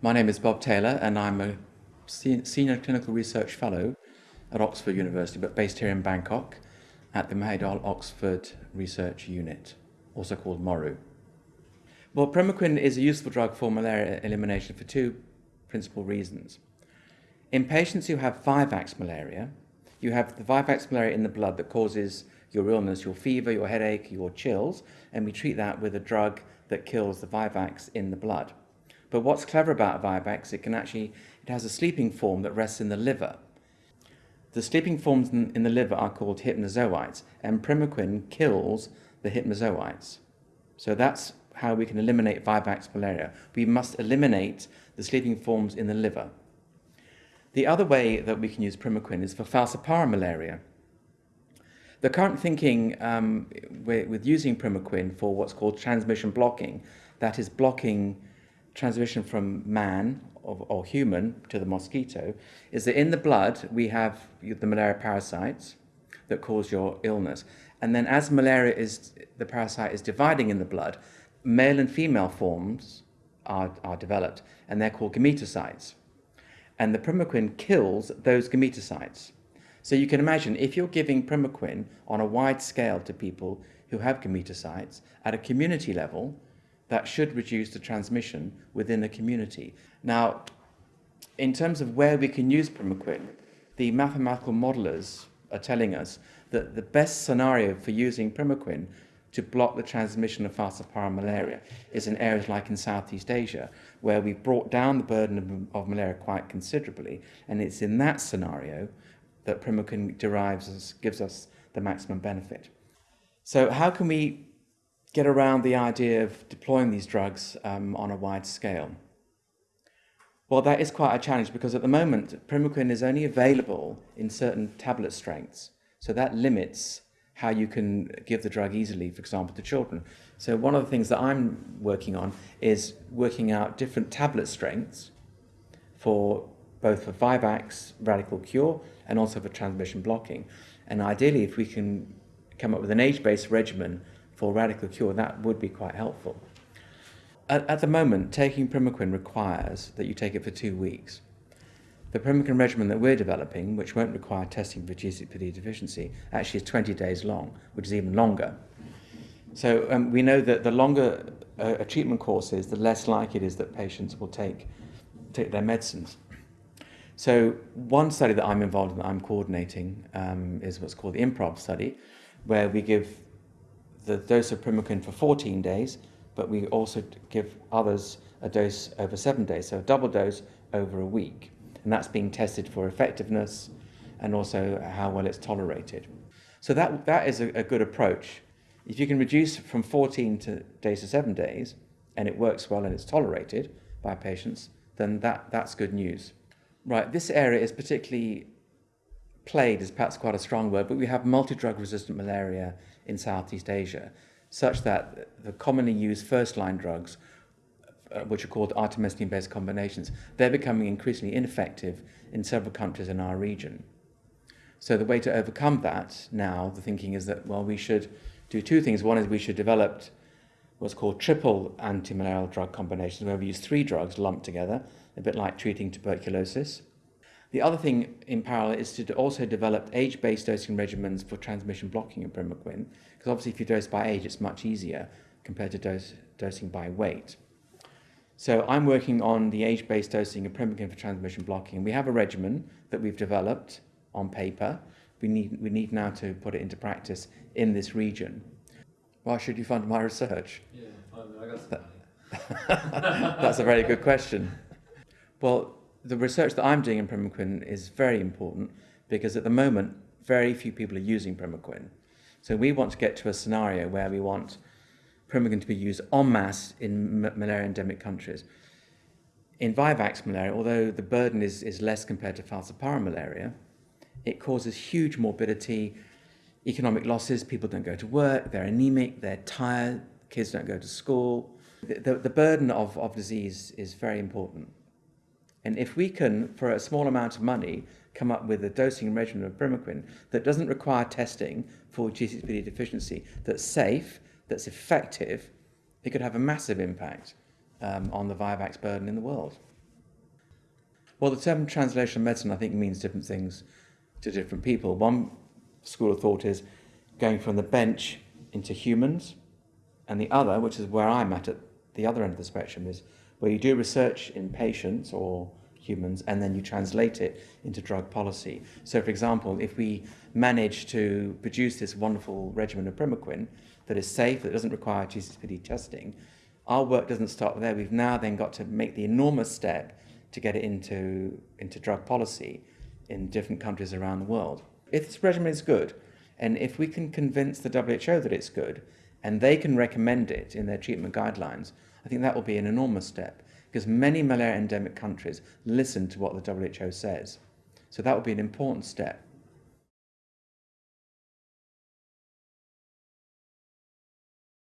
My name is Bob Taylor and I'm a Senior Clinical Research Fellow at Oxford University, but based here in Bangkok at the Mahidol Oxford Research Unit, also called MORU. Well, Primaquine is a useful drug for malaria elimination for two principal reasons. In patients who have Vivax malaria, you have the Vivax malaria in the blood that causes your illness, your fever, your headache, your chills, and we treat that with a drug that kills the Vivax in the blood. But what's clever about Vivax, it can actually, it has a sleeping form that rests in the liver. The sleeping forms in, the liver are called hypnozoites, and primaquine kills the hypnozoites. So that's how we can eliminate Vivax malaria. We must eliminate the sleeping forms in the liver. The other way that we can use primaquine is for falciparum malaria. The current thinking um, with using primaquine for what's called transmission blocking, that is blocking transmission from man or, or, human to the mosquito, is that in the blood we have the malaria parasites that cause your illness. And then as malaria is, the parasite is dividing in the blood, male and female forms are, are developed, and they're called gametocytes. And the primaquine kills those gametocytes. So you can imagine if you're giving primaquine on a wide scale to people who have gametocytes at a community level, that should reduce the transmission within a community. Now, in terms of where we can use primaquine, the mathematical modelers are telling us that the best scenario for using primaquine to block the transmission of falciparum malaria is in areas like in Southeast Asia, where we've brought down the burden of, of malaria quite considerably, and it's in that scenario that primaquine derives gives us the maximum benefit. So how can we get around the idea of deploying these drugs um, on a wide scale? Well, that is quite a challenge because at the moment, primaquine is only available in certain tablet strengths. So that limits how you can give the drug easily, for example, to children. So one of the things that I'm working on is working out different tablet strengths for both for Vivax radical cure and also for transmission blocking. And ideally, if we can come up with an age-based regimen for radical cure, that would be quite helpful. At, at the moment, taking primaquine requires that you take it for two weeks. The primaquine regimen that we're developing, which won't require testing for G6PD deficiency, actually is 20 days long, which is even longer. So um, we know that the longer a, a treatment course is, the less likely it is that patients will take, take their medicines. So one study that I'm involved in, that I'm coordinating, um, is what's called the IMPROV study, where we give the dose of primaquine for 14 days, but we also give others a dose over seven days, so a double dose over a week and that's being tested for effectiveness and also how well it's tolerated. So that, that is a, a good approach. If you can reduce from 14 to days to seven days, and it works well and it's tolerated by patients, then that, that's good news. Right, this area is particularly plagued is perhaps quite a strong word, but we have multi-drug resistant malaria in Southeast Asia, such that the commonly used first-line drugs uh, which are called artemisinin-based combinations, they're becoming increasingly ineffective in several countries in our region. So the way to overcome that now, the thinking is that, well, we should do two things. One is we should develop what's called triple antimalarial drug combinations, where we use three drugs lumped together, a bit like treating tuberculosis. The other thing in parallel is to also develop age-based dosing regimens for transmission blocking of primaquine, because obviously if you dose by age, it's much easier compared to dose, dosing by weight. So I'm working on the age-based dosing of primaquine for transmission blocking. We have a regimen that we've developed on paper. We need, we need now to put it into practice in this region. Why should you fund my research? Yeah, I got some That's a very good question. Well, the research that I'm doing in primaquine is very important because at the moment, very few people are using primaquine. So we want to get to a scenario where we want primaquine to be used en masse in malaria endemic countries. In Vivax malaria, although the burden is, is less compared to falciparum malaria, it causes huge morbidity, economic losses, people don't go to work, they're anemic, they're tired, kids don't go to school. The, the, the burden of, of disease is very important. And if we can, for a small amount of money, come up with a dosing regimen of primaquine that doesn't require testing for G6PD deficiency, that's safe, that's effective, it could have a massive impact um, on the Vivax burden in the world. Well, the term translational medicine, I think, means different things to different people. One school of thought is going from the bench into humans, and the other, which is where I'm at at the other end of the spectrum, is where you do research in patients or humans and then you translate it into drug policy. So, for example, if we manage to produce this wonderful regimen of primaquine that is safe, that doesn't require G6PD testing, our work doesn't stop there. We've now then got to make the enormous step to get it into, into drug policy in different countries around the world. If this regimen is good, and if we can convince the WHO that it's good, and they can recommend it in their treatment guidelines, I think that will be an enormous step because many malaria endemic countries listen to what the WHO says. So that would be an important step.